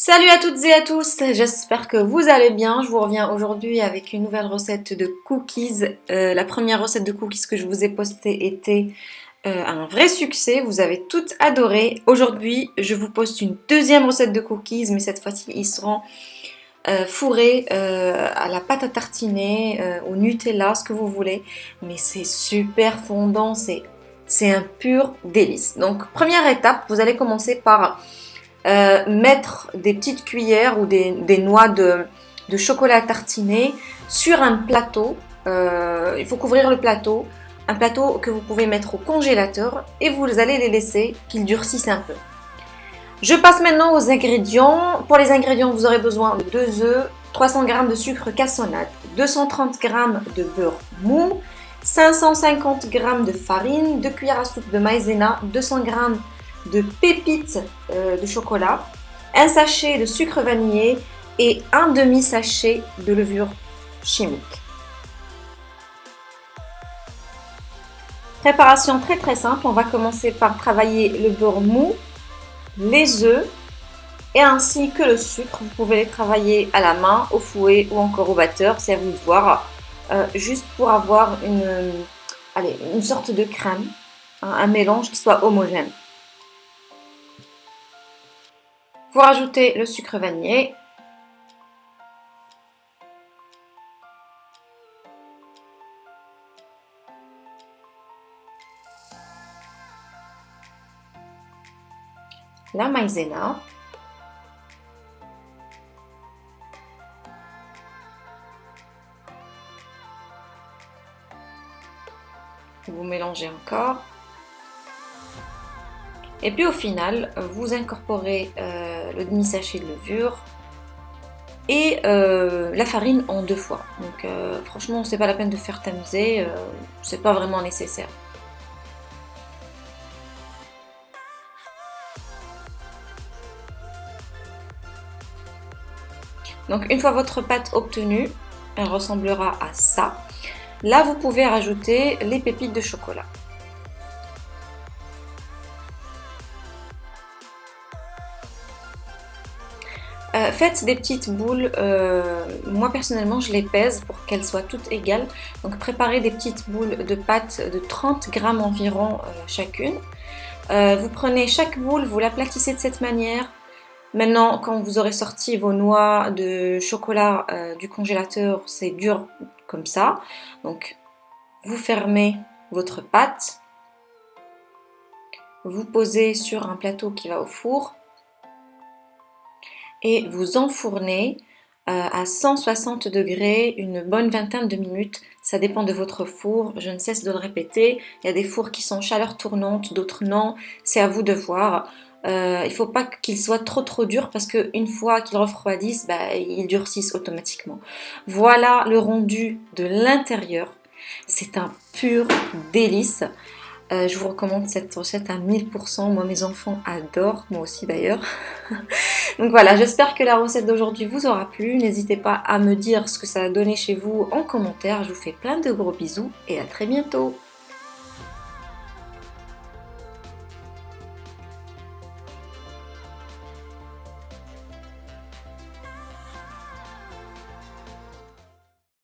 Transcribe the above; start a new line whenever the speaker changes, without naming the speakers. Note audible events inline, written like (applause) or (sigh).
Salut à toutes et à tous, j'espère que vous allez bien. Je vous reviens aujourd'hui avec une nouvelle recette de cookies. Euh, la première recette de cookies que je vous ai postée était euh, un vrai succès, vous avez toutes adoré. Aujourd'hui, je vous poste une deuxième recette de cookies, mais cette fois-ci, ils seront euh, fourrés à la pâte à tartiner, au Nutella, ce que vous voulez. Mais c'est super fondant, c'est un pur délice. Donc, première étape, vous allez commencer par euh, mettre des petites cuillères ou des, noix de, chocolat tartiné sur un plateau. Euh, il faut couvrir le plateau. Un plateau que vous pouvez mettre au congélateur et vous allez les laisser qu'ils durcissent un peu. Je passe maintenant aux ingrédients. Pour les ingrédients, vous aurez besoin de 2 œufs, 300 g de sucre cassonade, 230 g de beurre mou, 550 g de farine, 2 cuillères à soupe de maïzena, 200 g de pépites euh, de chocolat, un sachet de sucre vanillé et un demi-sachet de levure chimique. Préparation très très simple, on va commencer par travailler le beurre mou, les œufs et ainsi que le sucre. Vous pouvez les travailler à la main, au fouet ou encore au batteur, c'est à vous de voir. Euh, juste pour avoir une, allez, une sorte de crème, un mélange qui soit homogène. Vous rajoutez le sucre vanillé. La maïzena. Vous mélangez encore. Et puis au final, vous incorporez euh, le demi-sachet de levure et euh, la farine en deux fois. Donc euh, franchement, c'est pas la peine de faire tamiser, c'est pas vraiment nécessaire. Donc une fois votre pâte obtenue, elle ressemblera à ça. Là, vous pouvez rajouter les pépites de chocolat. Euh, faites des petites boules, euh, moi personnellement je les pèse pour qu'elles soient toutes égales. Donc préparez des petites boules de pâte de 30 grammes environ euh, chacune. vous prenez chaque boule, vous l'aplatissez de cette manière. Maintenant quand vous aurez sorti vos noix de chocolat du congélateur, c'est dur comme ça. Donc vous fermez votre pâte. Vous posez sur un plateau qui va au four et vous enfournez euh, à 160 degrés une bonne vingtaine de minutes. Ça dépend de votre four, je ne cesse de le répéter. Il y a des fours qui sont chaleur tournante, d'autres non. C'est à vous de voir. Euh, il ne faut pas qu'ils soient trop trop durs parce qu'une fois qu'ils refroidissent, bah, ils durcissent automatiquement. Voilà le rendu de l'intérieur. C'est un pur délice. Euh, je vous recommande cette recette à 1000%. Moi, mes enfants adorent. Moi aussi, d'ailleurs. (laughs) Donc voilà, j'espère que la recette d'aujourd'hui vous aura plu. N'hésitez pas à me dire ce que ça a donné chez vous en commentaire. Je vous fais plein de gros bisous et à très bientôt.